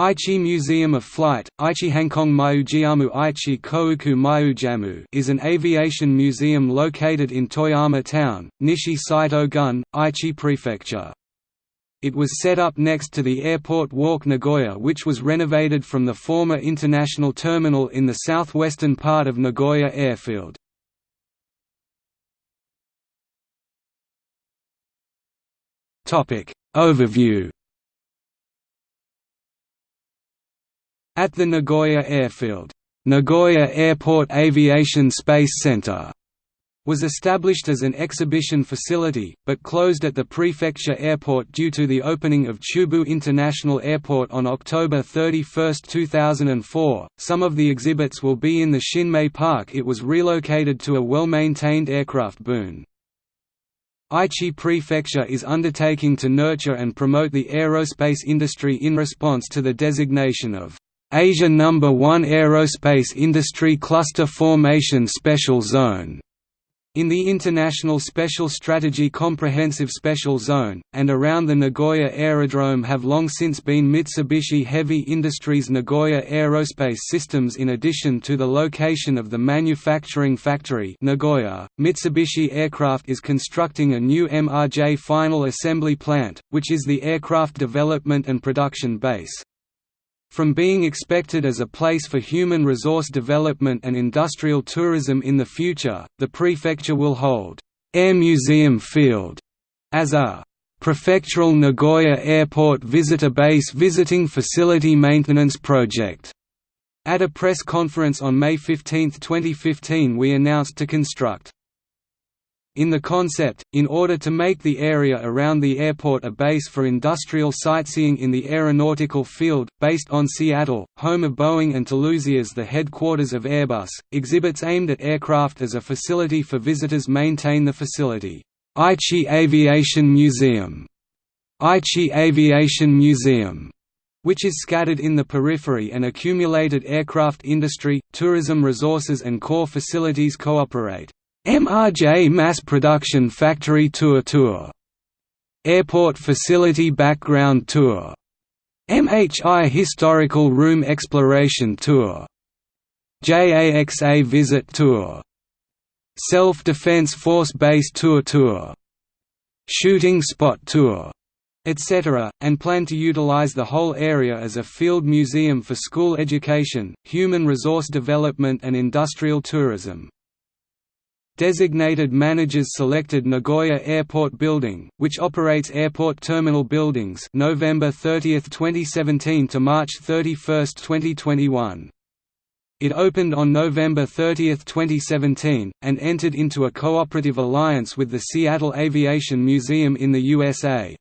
Aichi Museum of Flight, Aichi Hankong Jiamu Aichi Kouku Jamu is an aviation museum located in Toyoyama Town, Nishi Saito-gun, Aichi Prefecture. It was set up next to the Airport Walk Nagoya which was renovated from the former international terminal in the southwestern part of Nagoya Airfield. Overview At the Nagoya Airfield, Nagoya Airport Aviation Space Center was established as an exhibition facility, but closed at the prefecture airport due to the opening of Chubu International Airport on October 31, 2004. Some of the exhibits will be in the Shinmei Park. It was relocated to a well-maintained aircraft boon. Aichi Prefecture is undertaking to nurture and promote the aerospace industry in response to the designation of Asia No. 1 Aerospace Industry Cluster Formation Special Zone in the International Special Strategy Comprehensive Special Zone, and around the Nagoya Aerodrome have long since been Mitsubishi Heavy Industries Nagoya Aerospace Systems in addition to the location of the manufacturing factory Nagoya, Mitsubishi Aircraft is constructing a new MRJ final assembly plant, which is the aircraft development and production base. From being expected as a place for human resource development and industrial tourism in the future, the prefecture will hold Air Museum Field as a prefectural Nagoya Airport Visitor Base Visiting Facility Maintenance Project. At a press conference on May 15, 2015 we announced to construct in the concept, in order to make the area around the airport a base for industrial sightseeing in the aeronautical field, based on Seattle, home of Boeing and Toulouse as the headquarters of Airbus, exhibits aimed at aircraft as a facility for visitors maintain the facility. Aichi Aviation Museum Aichi Aviation Museum which is scattered in the periphery and accumulated aircraft industry, tourism resources and core facilities cooperate. MRJ Mass Production Factory Tour Tour Airport Facility Background Tour MHI Historical Room Exploration Tour JAXA Visit Tour Self-Defense Force Base Tour Tour Shooting Spot Tour etc., and plan to utilize the whole area as a field museum for school education, human resource development and industrial tourism. Designated managers selected Nagoya Airport Building, which operates airport terminal buildings November 30, 2017 to March 31, 2021. It opened on November 30, 2017, and entered into a cooperative alliance with the Seattle Aviation Museum in the USA.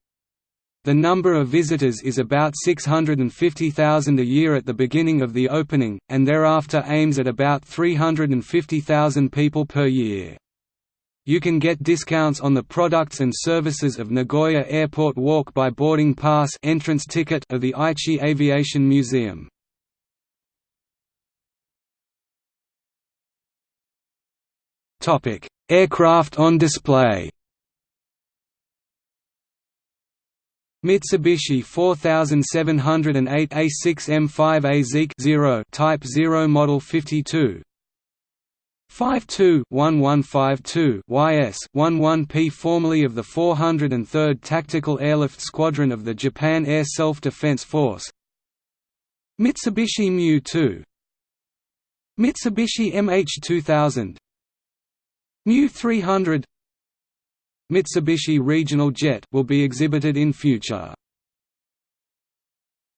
The number of visitors is about 650,000 a year at the beginning of the opening, and thereafter aims at about 350,000 people per year. You can get discounts on the products and services of Nagoya Airport Walk by boarding pass entrance ticket of the Aichi Aviation Museum. Aircraft on display Mitsubishi 4708 A6M5A Zeke 0 Type 0 Model 52 52-1152 YS-11P formerly of the 403rd Tactical Airlift Squadron of the Japan Air Self-Defense Force. Mitsubishi Mu-2 Mitsubishi MH-2000 Mu-300 Mitsubishi Regional Jet will be exhibited in future.